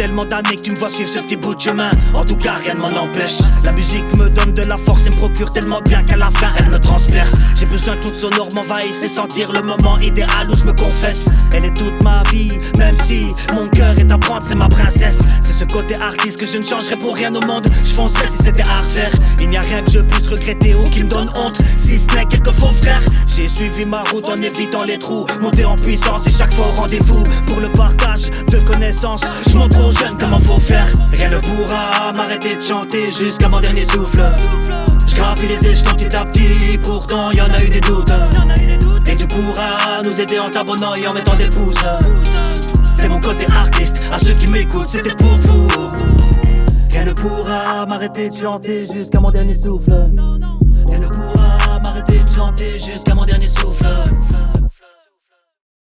tellement d'années que tu me vois suivre ce petit bout de chemin. En tout cas rien ne m'en empêche. La musique me donne de la force et me procure tellement bien qu'à la fin elle me transperce. J'ai besoin que toute sonore m'envahisse et sentir le moment idéal où je me confesse. Elle est toute ma vie, même si mon cœur est à prendre, c'est ma princesse. C'est ce côté artiste que je ne changerai pour rien au monde. Je foncerais si c'était à refaire Il n'y a rien que je puisse regretter ou qui me donne honte. Si ce n'est quelques faux frères. J'ai suivi ma route en évitant les trous. Monter en puissance et chaque fois au rendez-vous. Pour le partage de connaissances. Je montre aux jeunes comment faut faire. Rien ne pourra m'arrêter de chanter jusqu'à mon dernier souffle. Je gravis les échelons petit à petit, pourtant y en a eu des doutes. Et tu pourras nous aider en t'abonnant et en mettant des pouces. C'est mon côté artiste, à ceux qui m'écoutent, c'était pour vous. Rien ne pourra m'arrêter de chanter jusqu'à mon dernier souffle. Rien ne pourra m'arrêter de chanter jusqu'à mon dernier souffle